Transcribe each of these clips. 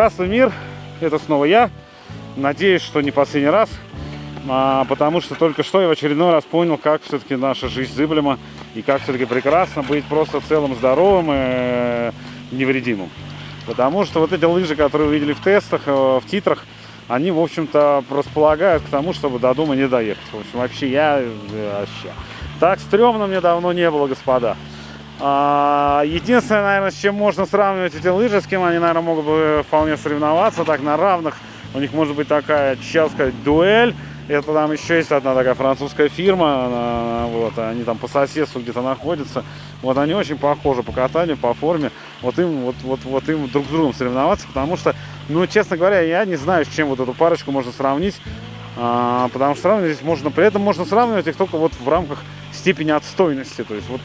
Здравствуй, мир! Это снова я. Надеюсь, что не последний раз. А, потому что только что я в очередной раз понял, как все-таки наша жизнь зыблема. И как все-таки прекрасно быть просто целым, здоровым и э, невредимым. Потому что вот эти лыжи, которые вы видели в тестах, э, в титрах, они, в общем-то, располагают к тому, чтобы до дома не доехать. В общем, вообще я... э, Вообще. Так стрёмно мне давно не было, господа. А, Единственное, наверное, с чем можно сравнивать эти лыжи, с кем они, наверное, могут бы вполне соревноваться, так на равных. У них может быть такая, сейчас сказать, дуэль. Это там еще есть одна такая французская фирма, вот, они там по соседству где-то находятся. Вот они очень похожи по катанию, по форме. Вот им, вот, вот, вот им друг с другом соревноваться, потому что, ну, честно говоря, я не знаю, с чем вот эту парочку можно сравнить. А, потому что сравнивать здесь можно, при этом можно сравнивать их только вот в рамках степени отстойности. То есть вот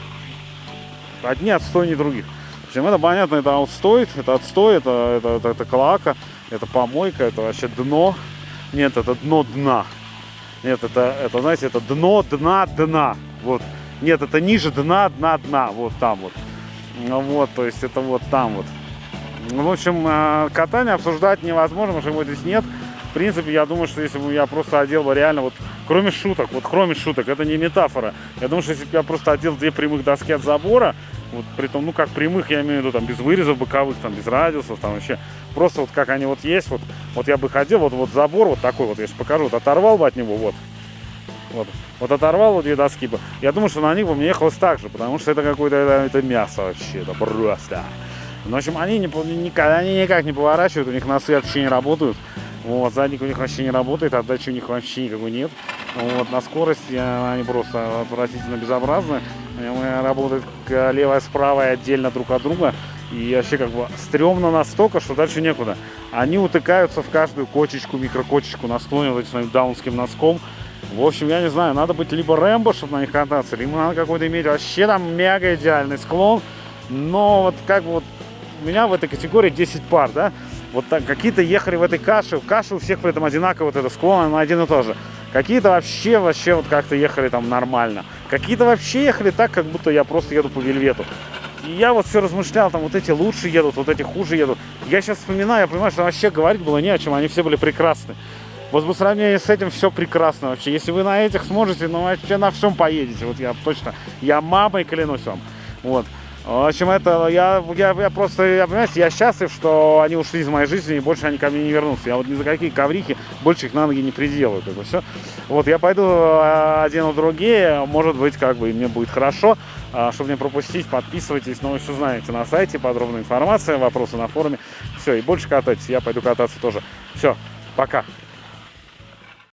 одни отстойнее других. В общем, это понятно, это отстой, это отстой, это, это, это, это клака, это помойка, это вообще дно. Нет, это дно дна. Нет, это, это, знаете, это дно дна дна. Вот. Нет, это ниже дна дна дна. Вот там вот. Ну вот, то есть это вот там вот. Ну, В общем, э, катание обсуждать невозможно, потому что его здесь нет. В принципе, я думаю, что если бы я просто одел бы реально, вот кроме шуток, вот кроме шуток, это не метафора. Я думаю, что если бы я просто одел две прямых доски от забора, вот при том, ну как прямых, я имею в виду, там без вырезов боковых, там без радиусов, там вообще, просто вот как они вот есть, вот, вот я бы ходил, вот, вот забор вот такой вот, я сейчас покажу, вот оторвал бы от него, вот, вот, вот оторвал вот две доски бы, я думаю, что на них бы мне ехалось так же, потому что это какое-то, это, это мясо вообще, это просто. Ну, в общем, они, не, никак, они никак не поворачивают, у них носы вообще не работают. Вот, задник у них вообще не работает, отдачи у них вообще никакой нет. Вот, на скорости э, они просто отвратительно безобразны. Э, Работают к- левая с правой отдельно друг от друга. И вообще как бы стрёмно настолько, что дальше некуда. Они утыкаются в каждую кочечку, микрокочечку на склоне вот этим своим даунским носком. В общем, я не знаю, надо быть либо Рэмбо, чтобы на них кататься, либо надо какой-то иметь вообще там мега идеальный склон. Но вот как бы вот у меня в этой категории 10 пар, да, вот так, какие-то ехали в этой каше, каша у всех при этом одинаково, вот это склон, она один и тот же. Какие-то вообще, вообще вот как-то ехали там нормально. Какие-то вообще ехали так, как будто я просто еду по вельвету. И я вот все размышлял, там вот эти лучше едут, вот эти хуже едут. Я сейчас вспоминаю, я понимаю, что вообще говорить было не о чем, они все были прекрасны. Вот по сравнению с этим все прекрасно вообще. Если вы на этих сможете, ну вообще на всем поедете. Вот я точно, я мамой клянусь вам. Вот. В общем, это я, я, я просто, я, понимаете, я счастлив, что они ушли из моей жизни и больше они ко мне не вернутся. Я вот ни за какие коврики больше их на ноги не приделаю, как бы все. Вот я пойду э, одену другие, может быть, как бы и мне будет хорошо. А, Чтобы не пропустить, подписывайтесь, но вы все знаете на сайте, подробная информация, вопросы на форуме. Все, и больше катайтесь, я пойду кататься тоже. Все, пока.